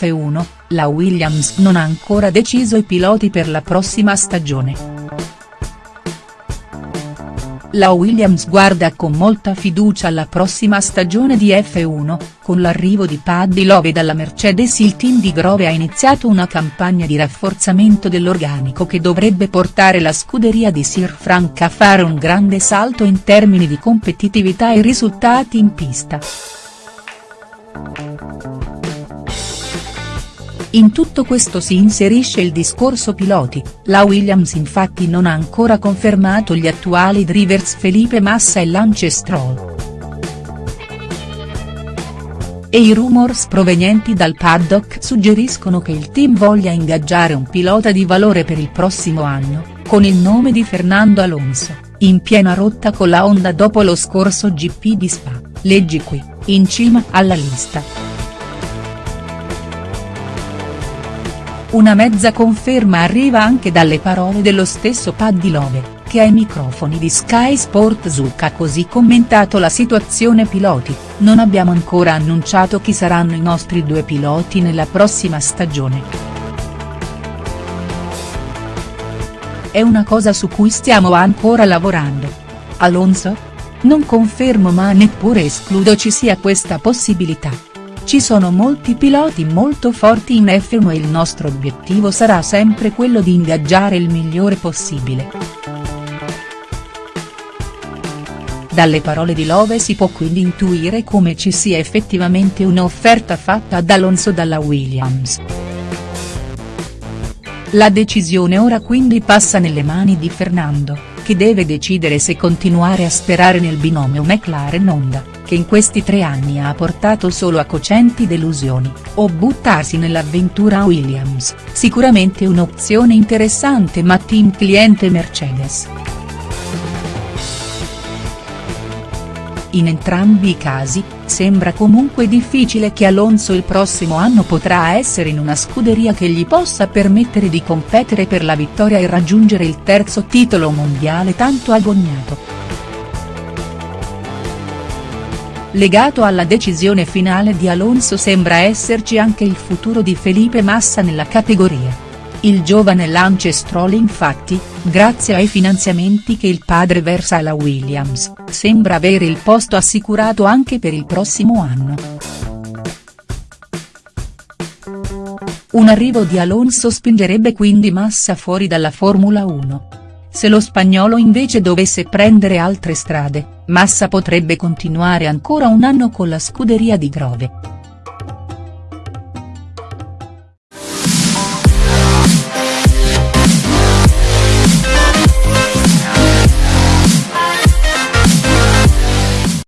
F1, la Williams non ha ancora deciso i piloti per la prossima stagione. La Williams guarda con molta fiducia alla prossima stagione di F1, con l'arrivo di Paddy Love dalla Mercedes il team di Grove ha iniziato una campagna di rafforzamento dell'organico che dovrebbe portare la scuderia di Sir Frank a fare un grande salto in termini di competitività e risultati in pista. In tutto questo si inserisce il discorso piloti, la Williams infatti non ha ancora confermato gli attuali drivers Felipe Massa e Lance Stroll. E i rumors provenienti dal paddock suggeriscono che il team voglia ingaggiare un pilota di valore per il prossimo anno, con il nome di Fernando Alonso, in piena rotta con la Honda dopo lo scorso GP di Spa, leggi qui, in cima alla lista. Una mezza conferma arriva anche dalle parole dello stesso Paddy Love, che ai microfoni di Sky Sport Zucca ha così commentato la situazione piloti, non abbiamo ancora annunciato chi saranno i nostri due piloti nella prossima stagione. È una cosa su cui stiamo ancora lavorando. Alonso? Non confermo ma neppure escludo ci sia questa possibilità. Ci sono molti piloti molto forti in F1 e il nostro obiettivo sarà sempre quello di ingaggiare il migliore possibile. Dalle parole di Love si può quindi intuire come ci sia effettivamente un'offerta fatta ad Alonso dalla Williams. La decisione ora quindi passa nelle mani di Fernando, che deve decidere se continuare a sperare nel binomio McLaren-Honda che in questi tre anni ha portato solo a cocenti delusioni, o buttarsi nell'avventura Williams, sicuramente un'opzione interessante ma team cliente Mercedes. In entrambi i casi, sembra comunque difficile che Alonso il prossimo anno potrà essere in una scuderia che gli possa permettere di competere per la vittoria e raggiungere il terzo titolo mondiale tanto agognato. Legato alla decisione finale di Alonso sembra esserci anche il futuro di Felipe Massa nella categoria. Il giovane Lance Stroll infatti, grazie ai finanziamenti che il padre versa alla Williams, sembra avere il posto assicurato anche per il prossimo anno. Un arrivo di Alonso spingerebbe quindi Massa fuori dalla Formula 1. Se lo spagnolo invece dovesse prendere altre strade, Massa potrebbe continuare ancora un anno con la scuderia di Grove.